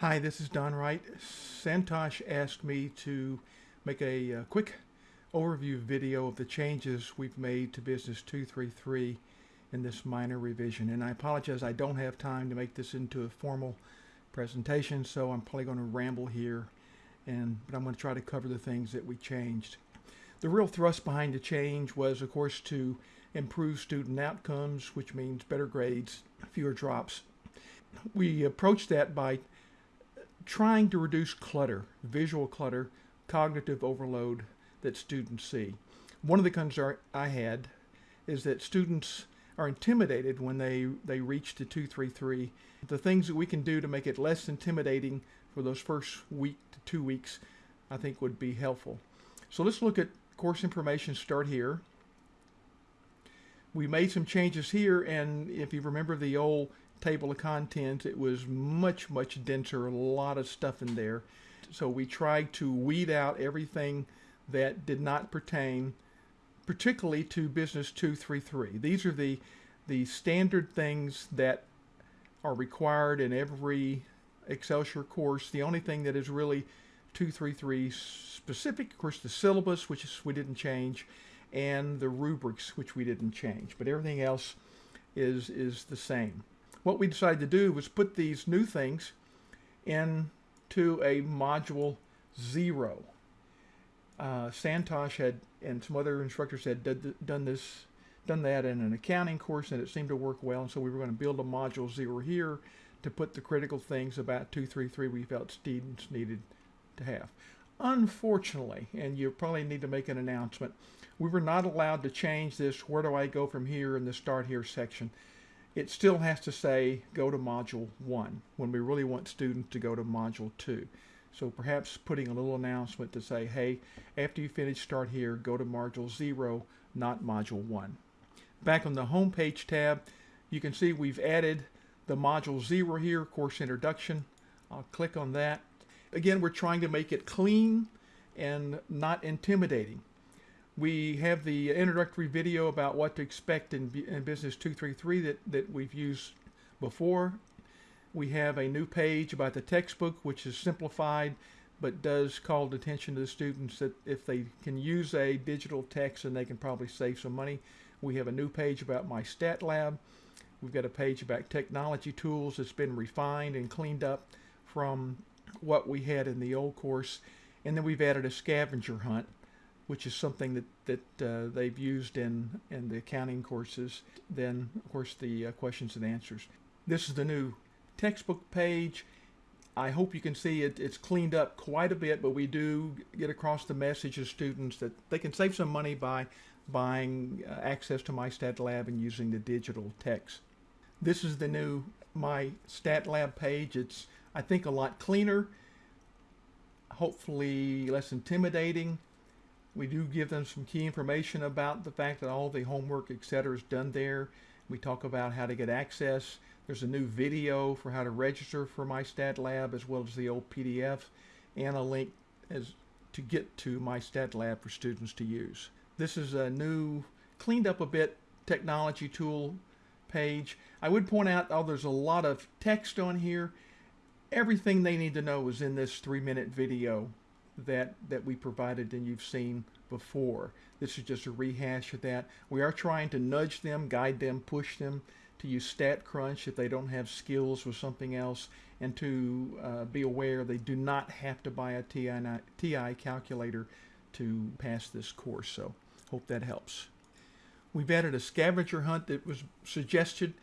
Hi, this is Don Wright. Santosh asked me to make a, uh quick overview video of the changes we've made to Business 233 in this minor revision. And I apologize, I don't have time to make this into a formal presentation, so I'm probably going to ramble here, and but I'm going to try to cover the things that we changed. The real thrust behind the change was, of course, to improve student outcomes, which means better grades, fewer drops. We approached that by trying to reduce clutter, visual clutter, cognitive overload that students see. One of the concerns I had is that students are intimidated when they, they reach the 233. The things that we can do to make it less intimidating for those first week to two weeks, I think would be helpful. So let's look at course information start here. We made some changes here and if you remember the old table of contents. It was much, much denser, a lot of stuff in there. So we tried to weed out everything that did not pertain particularly to Business 233. These are the, the standard things that are required in every Excelsior course. The only thing that is really 233 specific, of course, the syllabus, which is, we didn't change, and the rubrics, which we didn't change. But everything else is, is the same what we decided to do was put these new things into a module zero. Uh, Santosh had and some other instructors had done this, done that in an accounting course, and it seemed to work well. And so we were going to build a module zero here to put the critical things about 233 we felt students needed to have. Unfortunately, and you probably need to make an announcement, we were not allowed to change this, where do I go from here in the start here section it still has to say go to module 1 when we really want students to go to module 2. So perhaps putting a little announcement to say, hey, after you finish start here, go to module 0, not module 1. Back on the home page tab, you can see we've added the module 0 here, course introduction. I'll click on that. Again, we're trying to make it clean and not intimidating. We have the introductory video about what to expect in, in Business 233 that, that we've used before. We have a new page about the textbook, which is simplified, but does call attention to the students that if they can use a digital text, then they can probably save some money. We have a new page about MyStatLab. We've got a page about technology tools that's been refined and cleaned up from what we had in the old course. And then we've added a scavenger hunt which is something that, that uh, they've used in, in the accounting courses. Then, of course, the uh, questions and answers. This is the new textbook page. I hope you can see it, it's cleaned up quite a bit, but we do get across the message to students that they can save some money by buying uh, access to MyStatLab and using the digital text. This is the new My Stat Lab page. It's, I think, a lot cleaner, hopefully less intimidating. We do give them some key information about the fact that all the homework, etc., is done there. We talk about how to get access. There's a new video for how to register for MyStatLab as well as the old PDF and a link as to get to MyStatLab for students to use. This is a new, cleaned up a bit technology tool page. I would point out, oh, there's a lot of text on here. Everything they need to know is in this three minute video that, that we provided and you've seen before. This is just a rehash of that. We are trying to nudge them, guide them, push them to use StatCrunch if they don't have skills with something else, and to uh, be aware they do not have to buy a TI, TI calculator to pass this course. So hope that helps. We've added a scavenger hunt that was suggested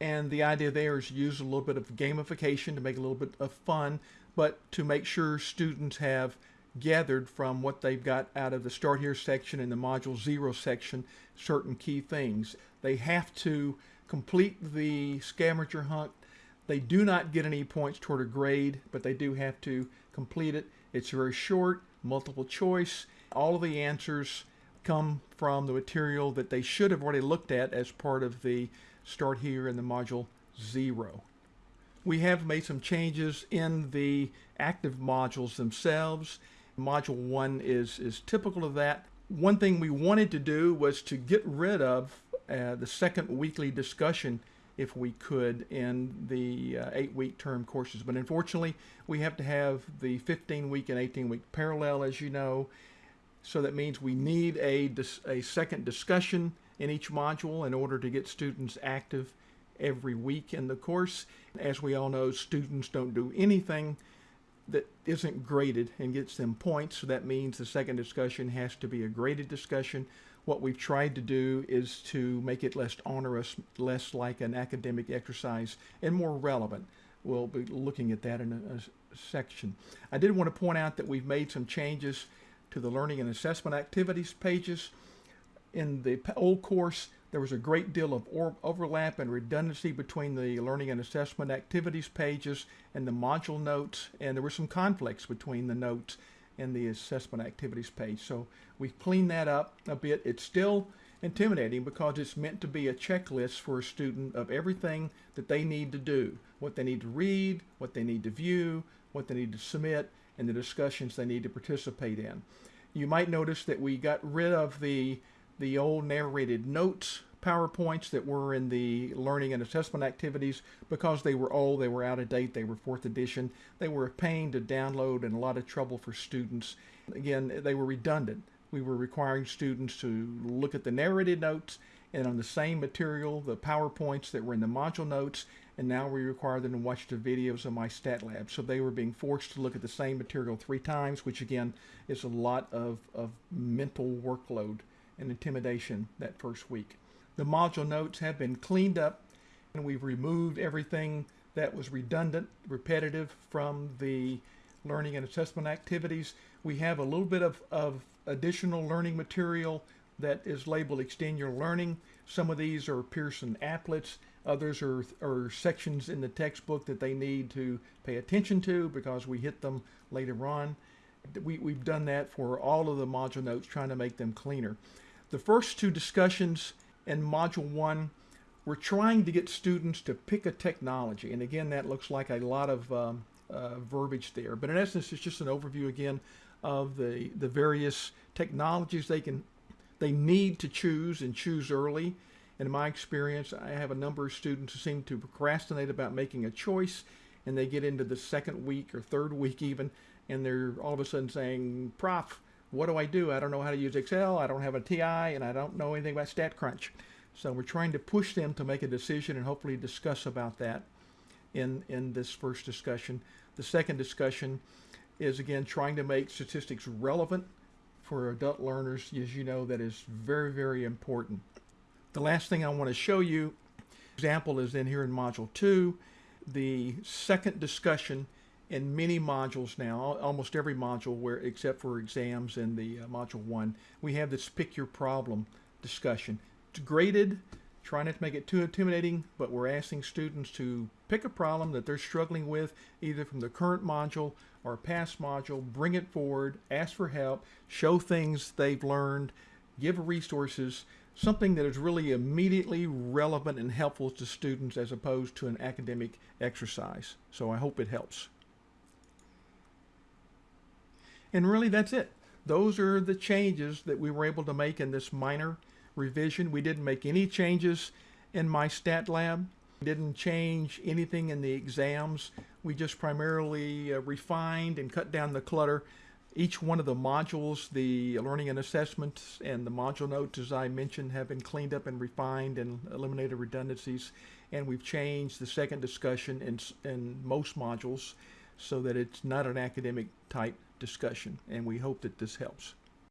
and the idea there is use a little bit of gamification to make a little bit of fun but to make sure students have gathered from what they've got out of the Start Here section and the Module Zero section certain key things. They have to complete the scavenger hunt. They do not get any points toward a grade, but they do have to complete it. It's very short, multiple choice. All of the answers come from the material that they should have already looked at as part of the Start Here in the Module Zero. We have made some changes in the active modules themselves. Module 1 is, is typical of that. One thing we wanted to do was to get rid of uh, the second weekly discussion if we could in the uh, eight week term courses. But unfortunately, we have to have the 15 week and 18 week parallel, as you know. So that means we need a, a second discussion in each module in order to get students active every week in the course. As we all know, students don't do anything that isn't graded and gets them points. So that means the second discussion has to be a graded discussion. What we've tried to do is to make it less onerous, less like an academic exercise, and more relevant. We'll be looking at that in a, a section. I did want to point out that we've made some changes to the learning and assessment activities pages. In the old course, there was a great deal of overlap and redundancy between the learning and assessment activities pages and the module notes, and there were some conflicts between the notes and the assessment activities page. So we've cleaned that up a bit. It's still intimidating because it's meant to be a checklist for a student of everything that they need to do, what they need to read, what they need to view, what they need to submit, and the discussions they need to participate in. You might notice that we got rid of the the old narrated notes PowerPoints that were in the learning and assessment activities because they were old, they were out of date, they were fourth edition. They were a pain to download and a lot of trouble for students. Again, they were redundant. We were requiring students to look at the narrated notes and on the same material, the PowerPoints that were in the module notes, and now we require them to watch the videos of MyStatLab. So they were being forced to look at the same material three times, which again is a lot of, of mental workload and intimidation that first week. The module notes have been cleaned up and we've removed everything that was redundant, repetitive from the learning and assessment activities. We have a little bit of, of additional learning material that is labeled Extend Your Learning. Some of these are Pearson applets. Others are, are sections in the textbook that they need to pay attention to because we hit them later on. We, we've done that for all of the module notes, trying to make them cleaner. The first two discussions in Module 1 we're trying to get students to pick a technology. And again, that looks like a lot of um, uh, verbiage there. But in essence, it's just an overview again of the, the various technologies they can they need to choose and choose early. In my experience, I have a number of students who seem to procrastinate about making a choice, and they get into the second week or third week even, and they're all of a sudden saying, "Prof, what do I do? I don't know how to use Excel. I don't have a TI, and I don't know anything about StatCrunch. So we're trying to push them to make a decision and hopefully discuss about that in in this first discussion. The second discussion is again trying to make statistics relevant for adult learners. As you know, that is very very important. The last thing I want to show you example is in here in module two. The second discussion in many modules now, almost every module where except for exams and the uh, module one, we have this pick your problem discussion. It's graded, try not to make it too intimidating, but we're asking students to pick a problem that they're struggling with, either from the current module or past module, bring it forward, ask for help, show things they've learned, give resources, something that is really immediately relevant and helpful to students as opposed to an academic exercise. So I hope it helps. And really, that's it. Those are the changes that we were able to make in this minor revision. We didn't make any changes in MyStatLab. We didn't change anything in the exams. We just primarily uh, refined and cut down the clutter. Each one of the modules, the learning and assessments and the module notes, as I mentioned, have been cleaned up and refined and eliminated redundancies. And we've changed the second discussion in, in most modules so that it's not an academic type discussion, and we hope that this helps.